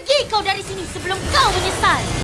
pergi kau dari sini sebelum kau menyesal.